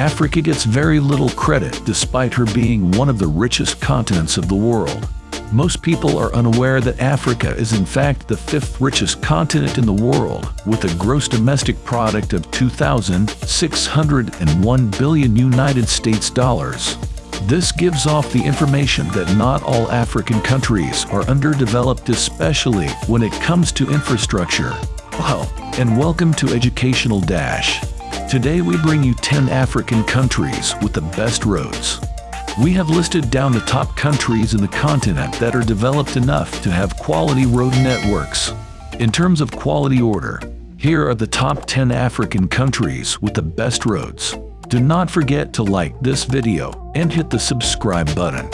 Africa gets very little credit despite her being one of the richest continents of the world. Most people are unaware that Africa is in fact the fifth richest continent in the world, with a gross domestic product of 2,601 billion United States dollars. This gives off the information that not all African countries are underdeveloped especially when it comes to infrastructure. Wow, and welcome to Educational Dash. Today we bring you 10 African countries with the best roads. We have listed down the top countries in the continent that are developed enough to have quality road networks. In terms of quality order, here are the top 10 African countries with the best roads. Do not forget to like this video and hit the subscribe button.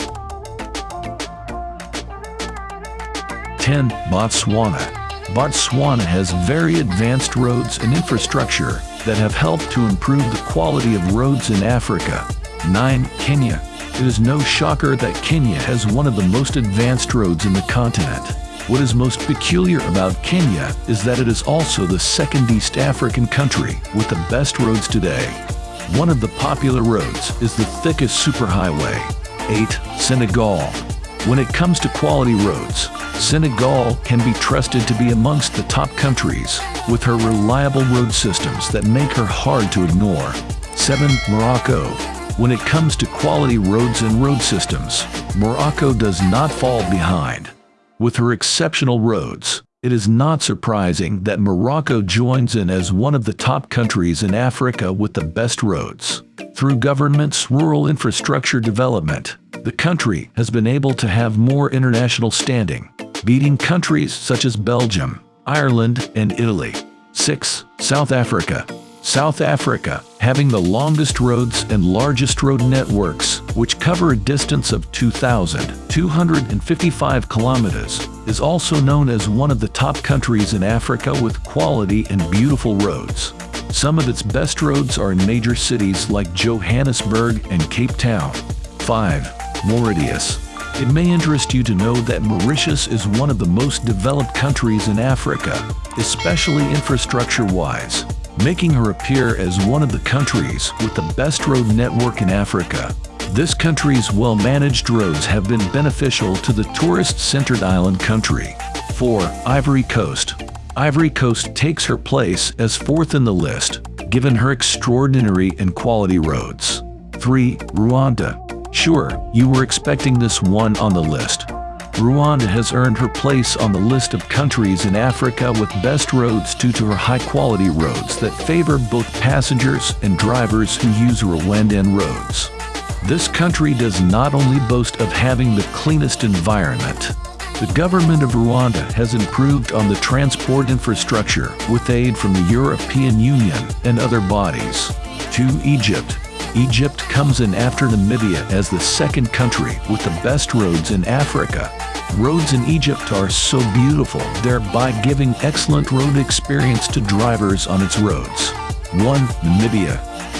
10. Botswana Botswana has very advanced roads and infrastructure that have helped to improve the quality of roads in Africa. 9. Kenya it is no shocker that Kenya has one of the most advanced roads in the continent. What is most peculiar about Kenya is that it is also the second East African country with the best roads today. One of the popular roads is the Thika superhighway. 8. Senegal When it comes to quality roads, Senegal can be trusted to be amongst the top countries, with her reliable road systems that make her hard to ignore. 7. Morocco when it comes to quality roads and road systems, Morocco does not fall behind. With her exceptional roads, it is not surprising that Morocco joins in as one of the top countries in Africa with the best roads. Through government's rural infrastructure development, the country has been able to have more international standing, beating countries such as Belgium, Ireland, and Italy. 6. South Africa South Africa, having the longest roads and largest road networks, which cover a distance of 2,255 kilometers, is also known as one of the top countries in Africa with quality and beautiful roads. Some of its best roads are in major cities like Johannesburg and Cape Town. 5. Mauritius it may interest you to know that Mauritius is one of the most developed countries in Africa, especially infrastructure-wise making her appear as one of the countries with the best road network in Africa. This country's well-managed roads have been beneficial to the tourist-centered island country. 4. Ivory Coast Ivory Coast takes her place as fourth in the list, given her extraordinary and quality roads. 3. Rwanda Sure, you were expecting this one on the list, Rwanda has earned her place on the list of countries in Africa with best roads due to her high-quality roads that favor both passengers and drivers who use Rwandan roads. This country does not only boast of having the cleanest environment, the government of Rwanda has improved on the transport infrastructure with aid from the European Union and other bodies. To Egypt, Egypt comes in after Namibia as the second country with the best roads in Africa. Roads in Egypt are so beautiful, thereby giving excellent road experience to drivers on its roads. 1. Namibia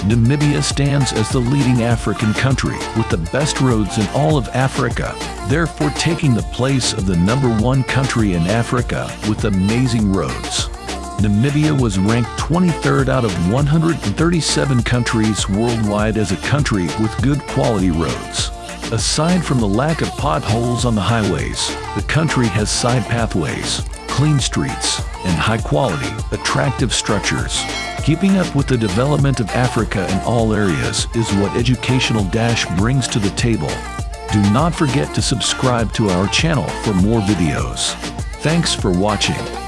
Namibia stands as the leading African country with the best roads in all of Africa, therefore taking the place of the number one country in Africa with amazing roads. Namibia was ranked 23rd out of 137 countries worldwide as a country with good quality roads. Aside from the lack of potholes on the highways, the country has side pathways, clean streets, and high-quality, attractive structures. Keeping up with the development of Africa in all areas is what Educational Dash brings to the table. Do not forget to subscribe to our channel for more videos. Thanks for watching.